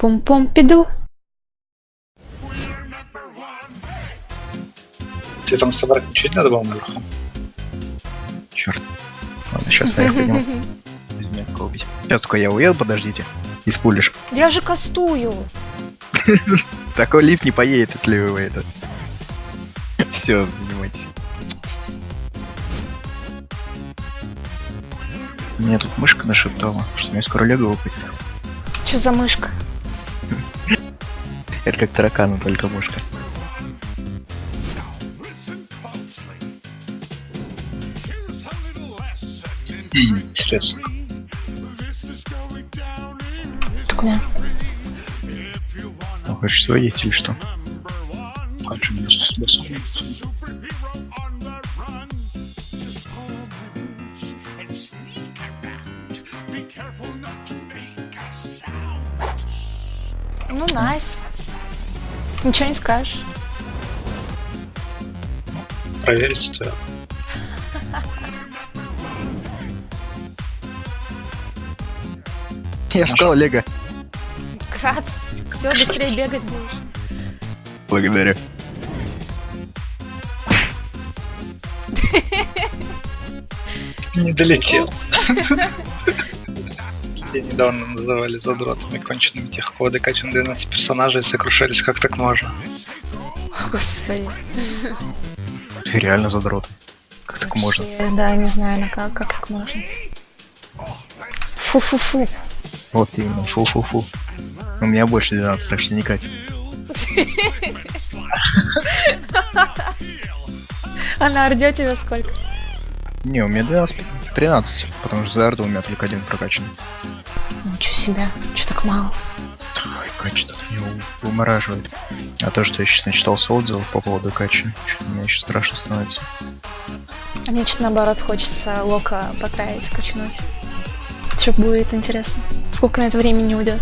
Пум-пум-пиду. Ты там собрать ничего не надо было наверху? Черт. Ладно, сейчас я подниму. Меня. Сейчас только я уеду, подождите. И спулишь. Я же кастую. Такой лифт не поедет, если вы это. Все, занимайтесь. Мне тут мышка нашептала, что мне скоро лего выпадет. Что за мышка? Это как таракан, но только мышка. Интересно. Так у меня. Ну, хочешь сводить или что? Хочу мне смысл. Ну, найс. Ничего не скажешь. Проверить стоит. Я сказал лего. Крац. Все, быстрее бегать будешь. Благодарю. Не долетел. Упс. Недавно называли задротами конченными тех, кого докачан 12 персонажей и сокрушались, как так можно. Господи. Ты реально задрот. Как так можно? Да, не знаю, на как, как так можно. Фу-фу-фу. Вот именно, фу-фу-фу. У меня больше 12, так что не катит. А на орде тебя сколько? Не, у меня 12, 13, потому что за арду у меня только один прокачан. Себе. Че так мало? Ой, качество меня у- вымораживает. А то, что я сейчас начитался отзывов по поводу качи, что мне еще страшно становится. А мне что наоборот хочется лока потратить, качнуть. Что будет интересно? Сколько на это времени уйдет?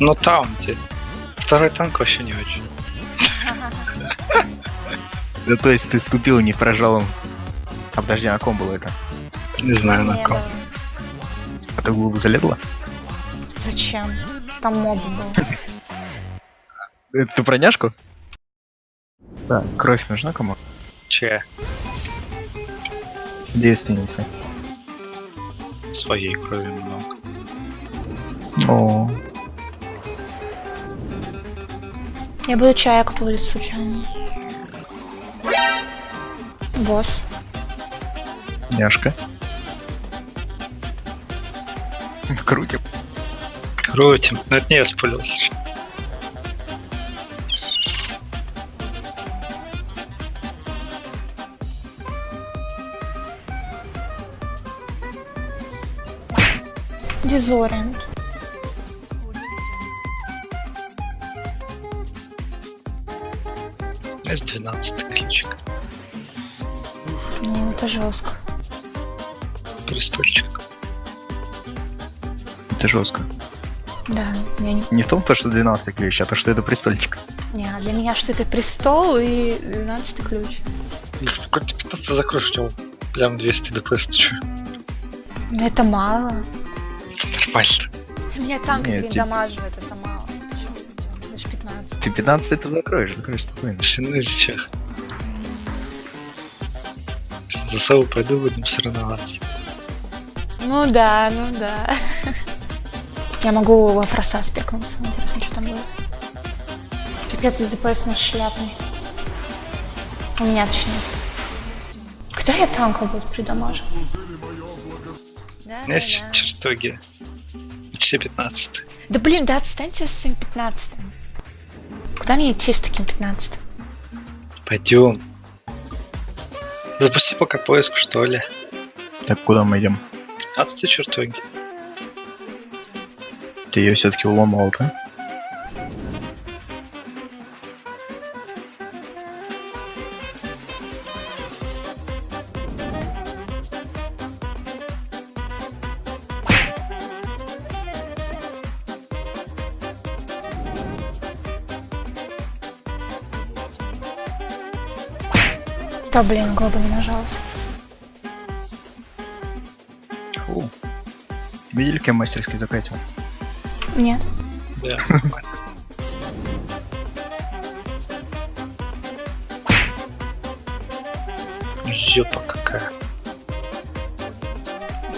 Но таунти. Второй танк вообще не очень. Да то есть ты ступил не прожалом. А подожди, на ком было это? Не знаю на ком. А ты в глубу залезла? Зачем? Там моб был. Это ты про няшку? Да, кровь нужна кому? Че? Девственница. Своей крови много. О, Я буду по улице случайно. Босс. няшка. Крутим. Крутим. Но это не я спалился. Дизориент. Есть 12 ключик. Ну, это жестко. Престольчик. Это жестко. Да, я не... Не в том, то, что 12 ключ, а то, что это престольчик. Не, а для меня что это престол и 12 ключ. Если бы какой-то 15 закроешь, у него прям 200 ДПС, ты чё? Это мало. Нормально. Меня танк, блин, ти- дамаживает, Ты 15 это закроешь, закроешь спокойно. Шины зачем? За собой пойду, будем соревноваться. Ну да, ну да. Я могу во фроса спекнуться. Интересно, что там будет. Пипец с ДПС на шляпный. У меня точнее. Когда я танка буду придамаживать? Да, У меня есть чертоги. Почти 15. Да блин, да отстаньте с своим 15 Куда мне идти с таким 15 Пойдем. Запусти пока поиск, что ли. Так, куда мы идем? 15 чертоги. Ты ее все-таки уломал, да? Да блин, глоба не нажалась. Фу. Видели, кем мастерски закатил? Нет. Да. Жопа какая.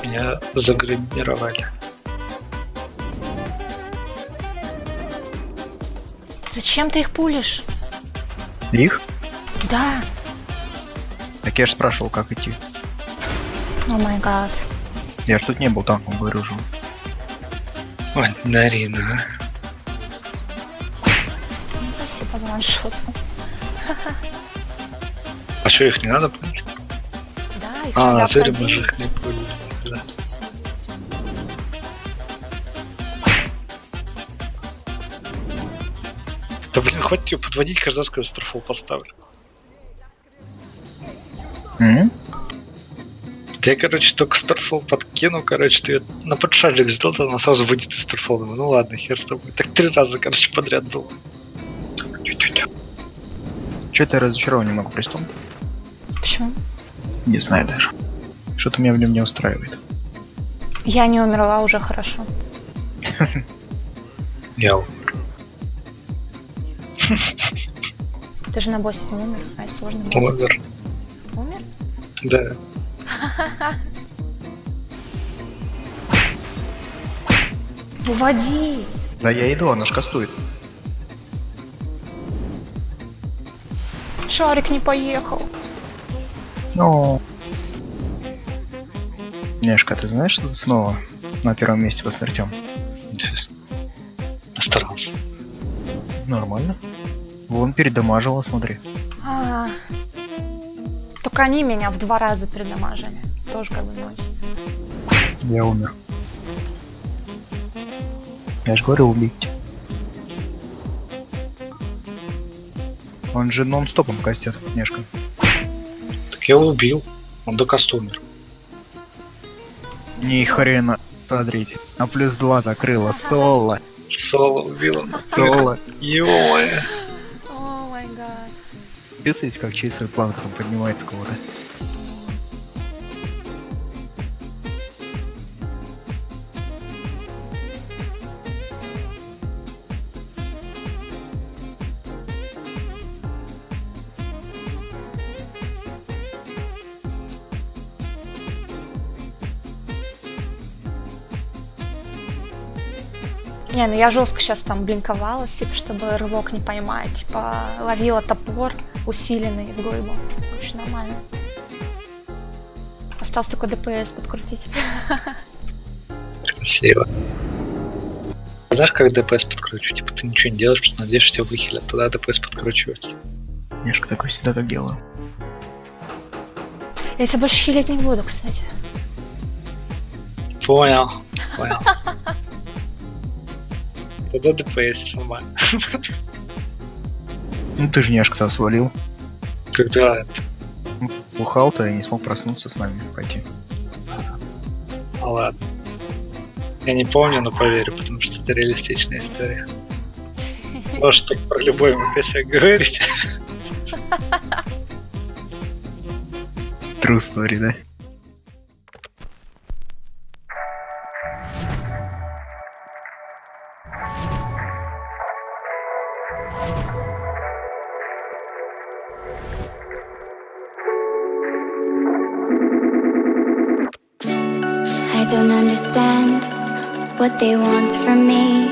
Меня заградировали. Зачем ты их пулишь? Их? Да. Так я же спрашивал, как идти. О май гад. Я ж тут не был танком, же. Ой, Нарина, а. Ну, Спасибо за ваншот. А что, их не надо пулить? Да, их А, надо теперь мы же их не пулили. Да. Да блин, хватит ее подводить каждый раз, когда старфол поставлю. М? Я, короче, только Старфол подкину, короче, ты на подшажик сделал, то она сразу выйдет из. Думаю, Ну ладно, хер с тобой. Так три раза, короче, подряд был. Че-то я разочарован немного престол? Почему? Не знаю даже. Что-то меня в нем не устраивает. Я не умерла уже хорошо. Я Ты же на боссе не умер, а это умер. Умер? Да. Уводи! Да я иду, она ж кастует. Шарик не поехал. Ну. Нешка, ты знаешь, что ты снова на первом месте по смертям? Старался. Нормально. Вон передамажила, смотри. А, Только они меня в два раза передамажили. Тоже как бы не очень. Я умер. Я же говорю убить. Он же нон-стопом кастет, Нешка. Так я его убил. Он до каста умер. Ни хрена. Смотрите. На плюс два закрыла. Соло. Соло убил он. Соло. Ё-моё. Чувствуете, как через свой план там поднимается кого-то? Не, ну я жестко сейчас там блинковалась, типа, чтобы рывок не поймать. Типа, ловила топор усиленный в глыбу. Очень нормально. Осталось только ДПС подкрутить. Красиво. Знаешь, как ДПС подкручу? Типа ты ничего не делаешь, просто надеешься, тебя выхилят. Тогда ДПС подкручивается. Нешка такой всегда так делаю. Я тебя больше хилить не буду, кстати. Понял. Понял. Тогда ДПС сама. Ну ты же Нешка-то свалил. Когда это? Бухал-то и не смог проснуться с нами пойти. А ладно. Я не помню, но поверю, потому что это реалистичная история. Может так про любой МПС говорить. True story, да? Don't understand what they want from me.